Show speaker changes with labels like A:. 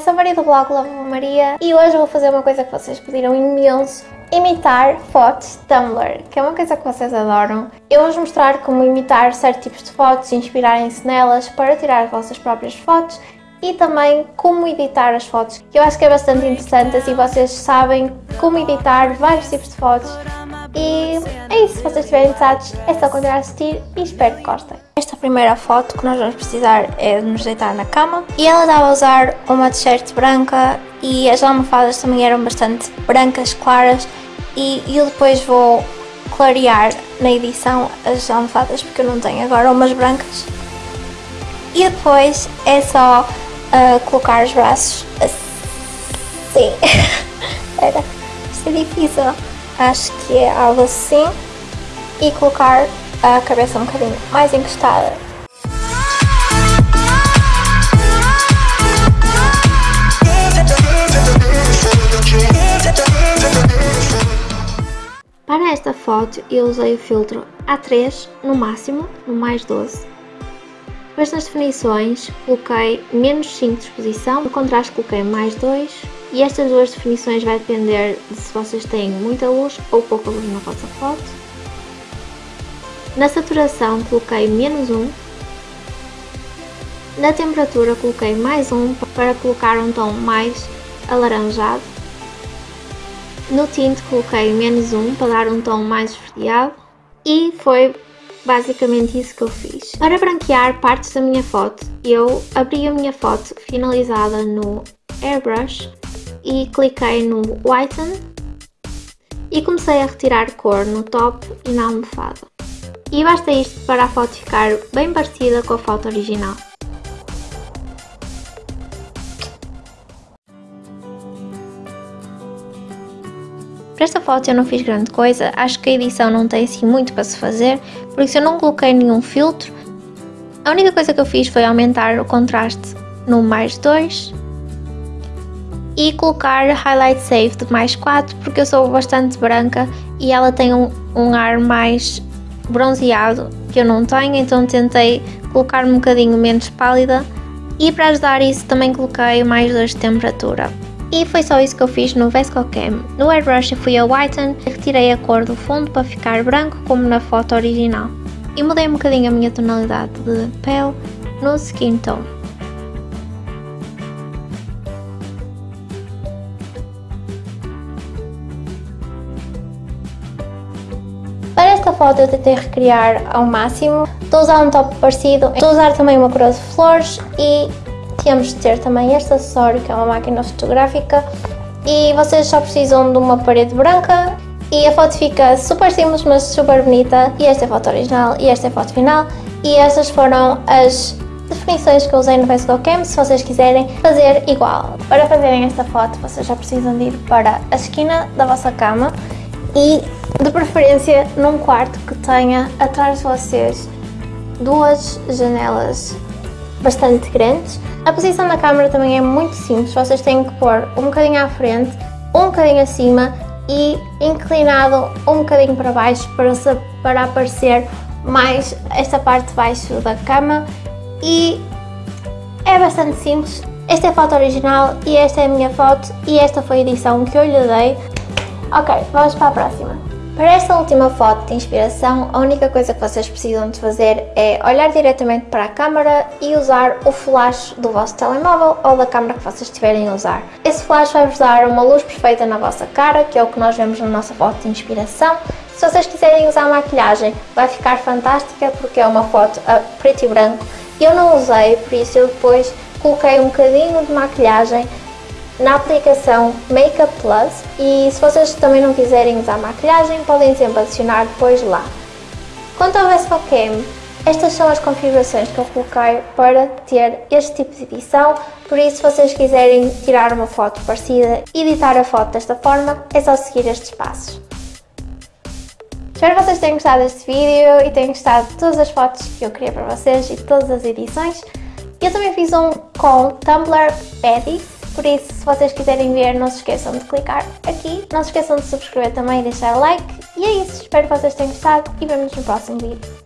A: sou a Maria do blog Lava Maria e hoje vou fazer uma coisa que vocês pediram imenso, imitar fotos Tumblr, que é uma coisa que vocês adoram. Eu vou-vos mostrar como imitar certos tipos de fotos e inspirarem-se nelas para tirar as vossas próprias fotos e também como editar as fotos, que eu acho que é bastante interessante, assim vocês sabem como editar vários tipos de fotos e é isso, se vocês estiverem interessados é só continuar a assistir e espero que gostem. Esta primeira foto que nós vamos precisar é de nos deitar na cama. E ela estava a usar uma t-shirt branca e as almofadas também eram bastante brancas, claras. E eu depois vou clarear na edição as almofadas porque eu não tenho agora umas brancas. E depois é só uh, colocar os braços assim, era, isto é difícil acho que é algo assim, e colocar a cabeça um bocadinho mais encostada. Para esta foto eu usei o filtro A3 no máximo, no mais 12. Depois nas definições coloquei menos 5 de exposição, no contraste coloquei mais 2 e estas duas definições vai depender de se vocês têm muita luz ou pouca luz na vossa foto. Na saturação coloquei menos 1. Na temperatura coloquei mais 1 para colocar um tom mais alaranjado. No tinte coloquei menos 1 para dar um tom mais esverdeado. E foi basicamente isso que eu fiz. Para branquear partes da minha foto, eu abri a minha foto finalizada no Airbrush e cliquei no Whiten e comecei a retirar cor no top e na almofada. E basta isto para a foto ficar bem parecida com a foto original. Para esta foto eu não fiz grande coisa, acho que a edição não tem assim muito para se fazer, por isso eu não coloquei nenhum filtro. A única coisa que eu fiz foi aumentar o contraste no mais 2 e colocar Highlight Save de mais 4 porque eu sou bastante branca e ela tem um, um ar mais bronzeado que eu não tenho, então tentei colocar um bocadinho menos pálida e para ajudar isso também coloquei mais 2 de temperatura. E foi só isso que eu fiz no VescoCam. No Airbrush eu fui a Whiten, retirei a cor do fundo para ficar branco como na foto original. E mudei um bocadinho a minha tonalidade de pele no Skin Tone. Foto eu tentei recriar ao máximo. Estou a usar um top parecido, estou a usar também uma coroa de flores e temos de ter também este acessório que é uma máquina fotográfica. E vocês só precisam de uma parede branca e a foto fica super simples mas super bonita. E esta é a foto original e esta é a foto final. E estas foram as definições que eu usei no Facebook Cam se vocês quiserem fazer igual. Para fazerem esta foto vocês já precisam de ir para a esquina da vossa cama e de preferência num quarto que tenha atrás de vocês duas janelas bastante grandes. A posição da câmera também é muito simples, vocês têm que pôr um bocadinho à frente, um bocadinho acima e inclinado um bocadinho para baixo para, para aparecer mais esta parte de baixo da cama e é bastante simples. Esta é a foto original e esta é a minha foto e esta foi a edição que eu lhe dei. Ok, vamos para a próxima. Para esta última foto de inspiração, a única coisa que vocês precisam de fazer é olhar diretamente para a câmera e usar o flash do vosso telemóvel ou da câmera que vocês estiverem a usar. Esse flash vai-vos dar uma luz perfeita na vossa cara, que é o que nós vemos na nossa foto de inspiração. Se vocês quiserem usar maquilhagem, vai ficar fantástica porque é uma foto a preto e branco. Eu não usei, por isso eu depois coloquei um bocadinho de maquilhagem na aplicação Makeup Plus e se vocês também não quiserem usar maquilhagem, podem sempre adicionar depois lá. Quanto ao VescoCam, estas são as configurações que eu coloquei para ter este tipo de edição, por isso se vocês quiserem tirar uma foto parecida e editar a foto desta forma, é só seguir estes passos. Espero que vocês tenham gostado deste vídeo e tenham gostado de todas as fotos que eu criei para vocês e todas as edições. Eu também fiz um com Tumblr Edit, por isso, se vocês quiserem ver, não se esqueçam de clicar aqui. Não se esqueçam de subscrever também e deixar like. E é isso, espero que vocês tenham gostado e vemos no próximo vídeo.